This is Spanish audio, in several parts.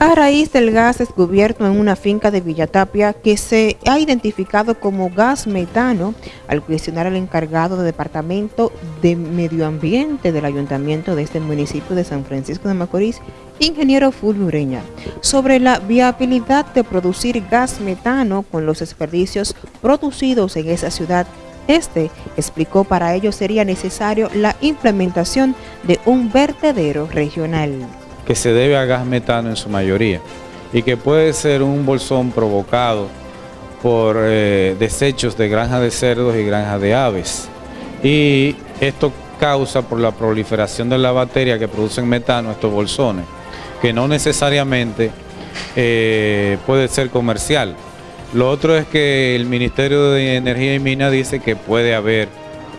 A raíz del gas descubierto en una finca de Villatapia que se ha identificado como gas metano, al cuestionar al encargado de Departamento de Medio Ambiente del Ayuntamiento de este municipio de San Francisco de Macorís, ingeniero Fulbureña, sobre la viabilidad de producir gas metano con los desperdicios producidos en esa ciudad. Este explicó para ello sería necesario la implementación de un vertedero regional que se debe a gas metano en su mayoría y que puede ser un bolsón provocado por eh, desechos de granjas de cerdos y granjas de aves. Y esto causa por la proliferación de la bacteria que producen metano estos bolsones, que no necesariamente eh, puede ser comercial. Lo otro es que el Ministerio de Energía y Minas dice que puede haber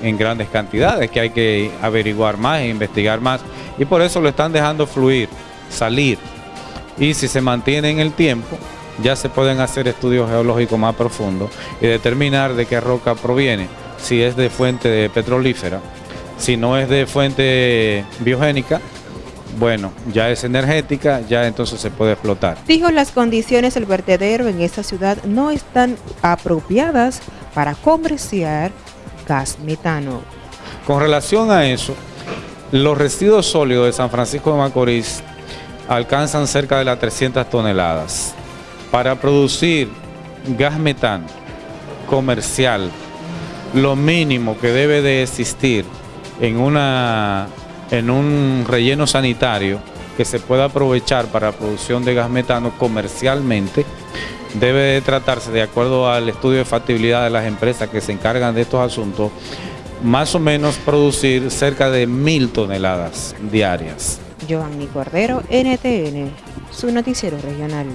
en grandes cantidades, que hay que averiguar más e investigar más. Y por eso lo están dejando fluir, salir. Y si se mantiene en el tiempo, ya se pueden hacer estudios geológicos más profundos y determinar de qué roca proviene, si es de fuente petrolífera, si no es de fuente biogénica, bueno, ya es energética, ya entonces se puede explotar. Dijo las condiciones del vertedero en esta ciudad no están apropiadas para comerciar gas metano. Con relación a eso, los residuos sólidos de San Francisco de Macorís alcanzan cerca de las 300 toneladas. Para producir gas metano comercial, lo mínimo que debe de existir en, una, en un relleno sanitario que se pueda aprovechar para la producción de gas metano comercialmente debe de tratarse, de acuerdo al estudio de factibilidad de las empresas que se encargan de estos asuntos, más o menos producir cerca de mil toneladas diarias. Cordero, NTN, su noticiero regional.